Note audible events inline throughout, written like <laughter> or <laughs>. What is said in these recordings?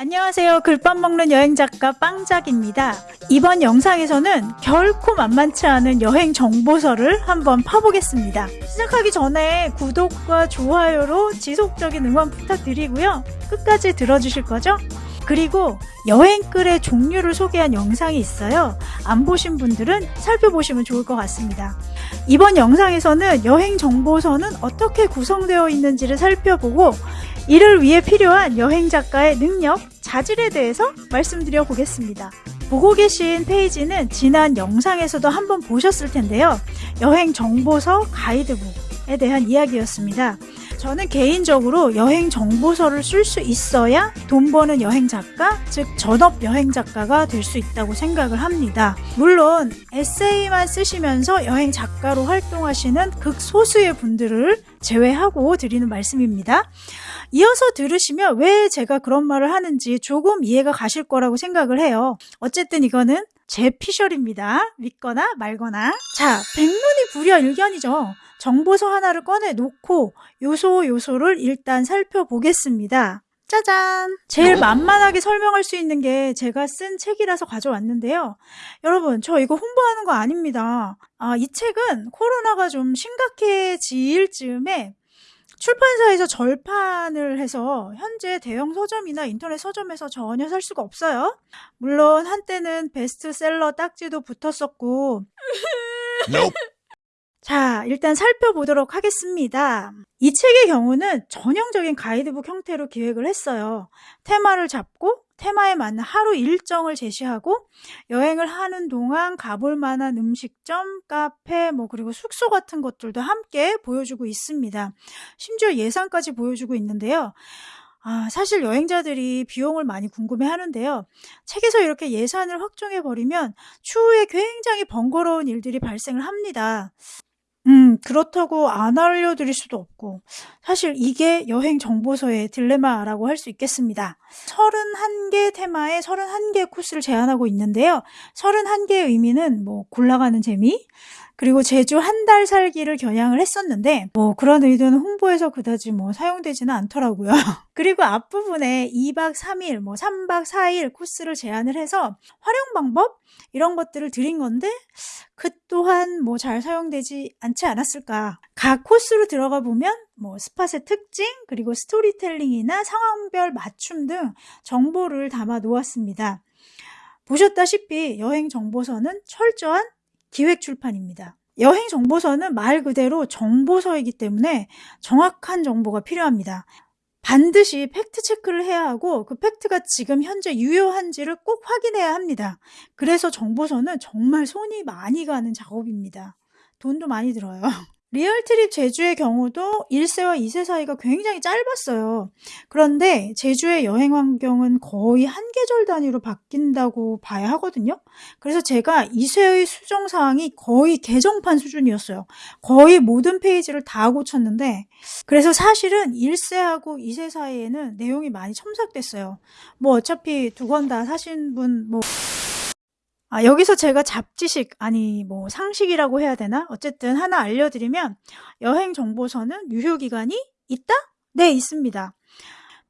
안녕하세요. 글밥 먹는 여행 작가 빵작입니다. 이번 영상에서는 결코 만만치 않은 여행 정보서를 한번 파보겠습니다. 시작하기 전에 구독과 좋아요로 지속적인 응원 부탁드리고요. 끝까지 들어주실 거죠? 그리고 여행글의 종류를 소개한 영상이 있어요. 안 보신 분들은 살펴보시면 좋을 것 같습니다. 이번 영상에서는 여행 정보서는 어떻게 구성되어 있는지를 살펴보고 이를 위해 필요한 여행 작가의 능력, 자질에 대해서 말씀드려 보겠습니다. 보고 계신 페이지는 지난 영상에서도 한번 보셨을 텐데요. 여행 정보서 가이드북에 대한 이야기였습니다. 저는 개인적으로 여행 정보서를 쓸 수 있어야 돈 버는 여행 작가, 즉 전업 여행 작가가 될 수 있다고 생각을 합니다. 물론 에세이만 쓰시면서 여행 작가로 활동하시는 극소수의 분들을 제외하고 드리는 말씀입니다. 이어서 들으시면 왜 제가 그런 말을 하는지 조금 이해가 가실 거라고 생각을 해요. 어쨌든 이거는 제 피셜입니다. 믿거나 말거나. 자, 백문이 불여일견이죠. 정보서 하나를 꺼내 놓고 요소 요소를 일단 살펴보겠습니다. 짜잔! 제일 만만하게 설명할 수 있는 게 제가 쓴 책이라서 가져왔는데요. 여러분, 저 이거 홍보하는 거 아닙니다. 아, 이 책은 코로나가 좀 심각해질 즈음에 출판사에서 절판을 해서 현재 대형 서점이나 인터넷 서점에서 전혀 살 수가 없어요. 물론 한때는 베스트셀러 딱지도 붙었었고 Nope. 자, 일단 살펴보도록 하겠습니다. 이 책의 경우는 전형적인 가이드북 형태로 기획을 했어요. 테마를 잡고 테마에 맞는 하루 일정을 제시하고 여행을 하는 동안 가볼 만한 음식점, 카페, 뭐 그리고 숙소 같은 것들도 함께 보여주고 있습니다. 심지어 예산까지 보여주고 있는데요. 아, 사실 여행자들이 비용을 많이 궁금해 하는데요. 책에서 이렇게 예산을 확정해 버리면 추후에 굉장히 번거로운 일들이 발생을 합니다. 음, 그렇다고 안 알려드릴 수도 없고, 사실 이게 여행 정보서의 딜레마라고 할 수 있겠습니다. 31개 테마에 31개 코스를 제안하고 있는데요. 31개의 의미는 뭐, 골라가는 재미, 그리고 제주 한 달 살기를 겨냥을 했었는데 뭐 그런 의도는 홍보에서 그다지 뭐 사용되지는 않더라고요. <laughs> 그리고 앞부분에 2박 3일, 뭐 3박 4일 코스를 제안을 해서 활용 방법 이런 것들을 드린 건데 그 또한 뭐 잘 사용되지 않지 않았을까. 각 코스로 들어가 보면 뭐 스팟의 특징 그리고 스토리텔링이나 상황별 맞춤 등 정보를 담아 놓았습니다. 보셨다시피 여행 정보서는 철저한 기획 출판입니다. 여행 정보서는 말 그대로 정보서이기 때문에 정확한 정보가 필요합니다. 반드시 팩트 체크를 해야 하고 그 팩트가 지금 현재 유효한지를 꼭 확인해야 합니다. 그래서 정보서는 정말 손이 많이 가는 작업입니다. 돈도 많이 들어요. <laughs> 리얼트립 제주의 경우도 1쇄와 2쇄 사이가 굉장히 짧았어요. 그런데 제주의 여행 환경은 거의 한 계절 단위로 바뀐다고 봐야 하거든요. 그래서 제가 2세의 수정 사항이 거의 개정판 수준이었어요. 거의 모든 페이지를 다 고쳤는데 그래서 사실은 1세하고 2세 사이에는 내용이 많이 첨삭됐어요. 뭐 어차피 두 권 다 사신 분 뭐 아, 여기서 제가 잡지식, 아니, 뭐, 상식이라고 해야 되나? 어쨌든 하나 알려드리면, 여행 정보서는 유효기간이 있다? 네, 있습니다.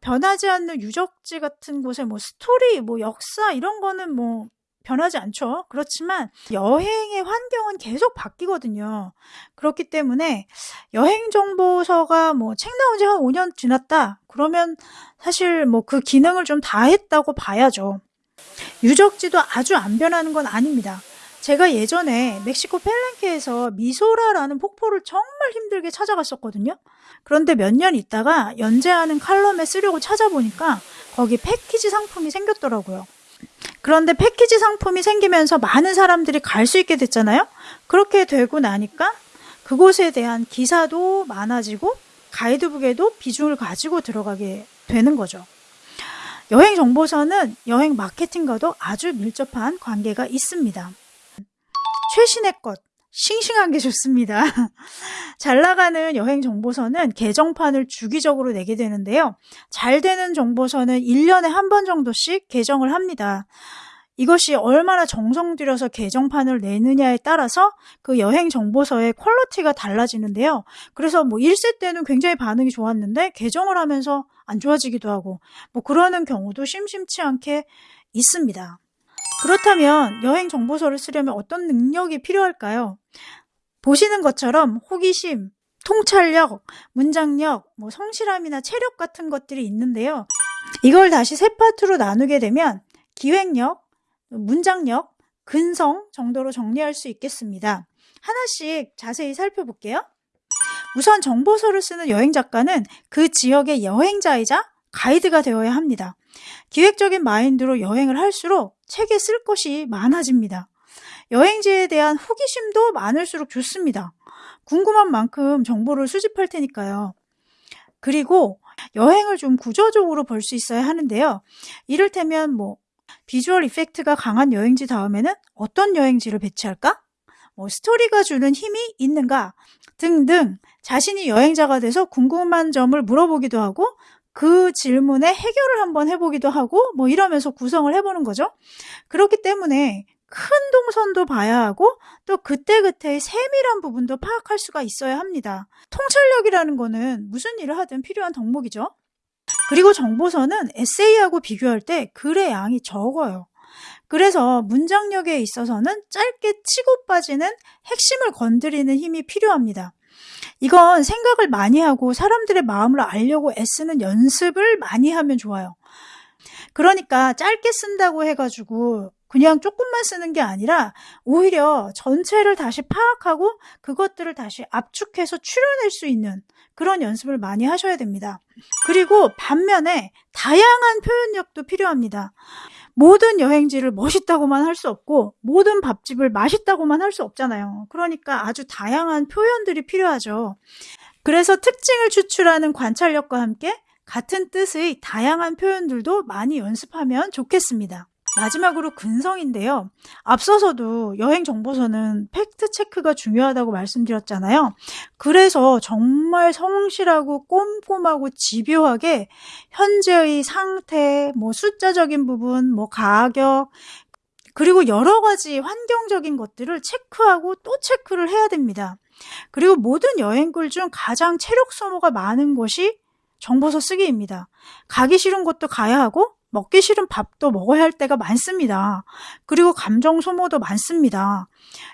변하지 않는 유적지 같은 곳에 뭐, 스토리, 뭐, 역사, 이런 거는 뭐, 변하지 않죠. 그렇지만, 여행의 환경은 계속 바뀌거든요. 그렇기 때문에, 여행 정보서가 뭐, 책 나온 지 한 5년 지났다? 그러면, 사실 뭐, 그 기능을 좀 다 했다고 봐야죠. 유적지도 아주 안 변하는 건 아닙니다. 제가 예전에 멕시코 펠렌케에서 미소라라는 폭포를 정말 힘들게 찾아갔었거든요. 그런데 몇 년 있다가 연재하는 칼럼에 쓰려고 찾아보니까 거기 패키지 상품이 생겼더라고요. 그런데 패키지 상품이 생기면서 많은 사람들이 갈 수 있게 됐잖아요. 그렇게 되고 나니까 그곳에 대한 기사도 많아지고 가이드북에도 비중을 가지고 들어가게 되는 거죠. 여행 정보서는 여행 마케팅과도 아주 밀접한 관계가 있습니다. 최신의 것, 싱싱한 게 좋습니다. <laughs> 잘 나가는 여행 정보서는 개정판을 주기적으로 내게 되는데요. 잘 되는 정보서는 1년에 한 번 정도씩 개정을 합니다. 이것이 얼마나 정성 들여서 개정판을 내느냐에 따라서 그 여행 정보서의 quality가 달라지는데요. 그래서 뭐 1쇄 때는 굉장히 반응이 좋았는데 개정을 하면서 안 좋아지기도 하고 뭐 그러는 경우도 심심치 않게 있습니다. 그렇다면 여행 정보서를 쓰려면 어떤 능력이 필요할까요? 보시는 것처럼 호기심, 통찰력, 문장력, 뭐 성실함이나 체력 같은 것들이 있는데요. 이걸 다시 세 파트로 나누게 되면 기획력, 문장력, 근성 정도로 정리할 수 있겠습니다. 하나씩 자세히 살펴볼게요. 우선 정보서를 쓰는 여행 작가는 그 지역의 여행자이자 가이드가 되어야 합니다. 기획적인 마인드로 여행을 할수록 책에 쓸 것이 많아집니다. 여행지에 대한 호기심도 많을수록 좋습니다. 궁금한 만큼 정보를 수집할 테니까요. 그리고 여행을 좀 구조적으로 볼 수 있어야 하는데요. 이를테면 뭐 비주얼 이펙트가 강한 여행지 다음에는 어떤 여행지를 배치할까? 뭐 스토리가 주는 힘이 있는가? 등등 자신이 여행자가 돼서 궁금한 점을 물어보기도 하고 그 질문에 해결을 한번 해보기도 하고 뭐 이러면서 구성을 해보는 거죠. 그렇기 때문에 큰 동선도 봐야 하고 또 그때그때의 세밀한 부분도 파악할 수가 있어야 합니다. 통찰력이라는 거는 무슨 일을 하든 필요한 덕목이죠. 그리고 정보서는 에세이하고 비교할 때 글의 양이 적어요. 그래서 문장력에 있어서는 짧게 치고 빠지는 핵심을 건드리는 힘이 필요합니다. 이건 생각을 많이 하고 사람들의 마음을 알려고 애쓰는 연습을 많이 하면 좋아요. 그러니까 짧게 쓴다고 해가지고 그냥 조금만 쓰는 게 아니라 오히려 전체를 다시 파악하고 그것들을 다시 압축해서 추려낼 수 있는 그런 연습을 많이 하셔야 됩니다. 그리고 반면에 다양한 표현력도 필요합니다. 모든 여행지를 멋있다고만 할 수 없고 모든 밥집을 맛있다고만 할 수 없잖아요. 그러니까 아주 다양한 표현들이 필요하죠. 그래서 특징을 추출하는 관찰력과 함께 같은 뜻의 다양한 표현들도 많이 연습하면 좋겠습니다. 마지막으로 근성인데요. 앞서서도 여행 정보서는 팩트 체크가 중요하다고 말씀드렸잖아요. 그래서 정말 성실하고 꼼꼼하고 집요하게 현재의 상태, 뭐 숫자적인 부분, 뭐 가격, 그리고 여러 가지 환경적인 것들을 체크하고 또 체크를 해야 됩니다. 그리고 모든 여행글 중 가장 체력 소모가 많은 것이 정보서 쓰기입니다. 가기 싫은 곳도 가야 하고 먹기 싫은 밥도 먹어야 할 때가 많습니다. 그리고 감정 소모도 많습니다.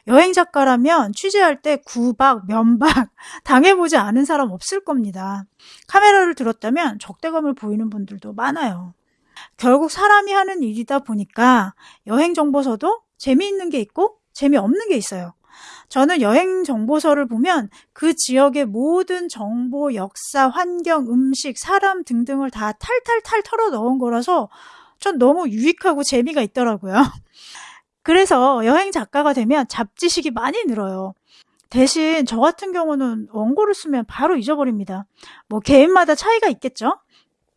여행 작가라면 취재할 때 구박, 면박 <laughs> 당해보지 않은 사람 없을 겁니다. 카메라를 들었다면 적대감을 보이는 분들도 많아요. 결국 사람이 하는 일이다 보니까 여행 정보서도 재미있는 게 있고 재미없는 게 있어요. 저는 여행 정보서를 보면 그 지역의 모든 정보, 역사, 환경, 음식, 사람 등등을 다 탈탈탈 털어 넣은 거라서 전 너무 유익하고 재미가 있더라고요. <laughs> 그래서 여행 작가가 되면 잡지식이 많이 늘어요. 대신 저 같은 경우는 원고를 쓰면 바로 잊어버립니다. 뭐 개인마다 차이가 있겠죠?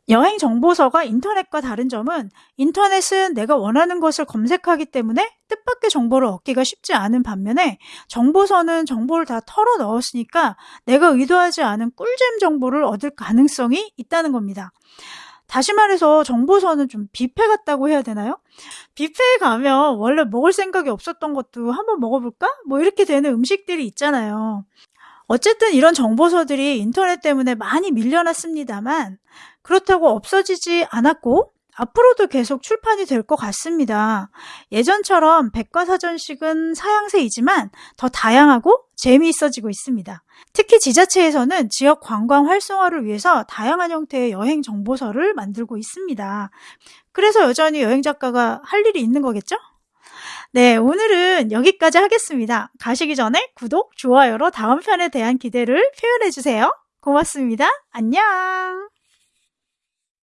여행 정보서가 인터넷과 다른 점은 인터넷은 내가 원하는 것을 검색하기 때문에 뜻밖의 정보를 얻기가 쉽지 않은 반면에 정보서는 정보를 다 털어 넣었으니까 내가 의도하지 않은 꿀잼 정보를 얻을 가능성이 있다는 겁니다. 다시 말해서 정보서는 좀 뷔페 같다고 해야 되나요? 뷔페에 가면 원래 먹을 생각이 없었던 것도 한번 먹어볼까? 뭐 이렇게 되는 음식들이 있잖아요. 어쨌든 이런 정보서들이 인터넷 때문에 많이 밀려났습니다만 그렇다고 없어지지 않았고 앞으로도 계속 출판이 될 것 같습니다. 예전처럼 백과사전식은 사양세이지만 더 다양하고 재미있어지고 있습니다. 특히 지자체에서는 지역 관광 활성화를 위해서 다양한 형태의 여행 정보서를 만들고 있습니다. 그래서 여전히 여행 작가가 할 일이 있는 거겠죠? 네, 오늘은 여기까지 하겠습니다. 가시기 전에 구독, 좋아요로 다음 편에 대한 기대를 표현해주세요. 고맙습니다. 안녕!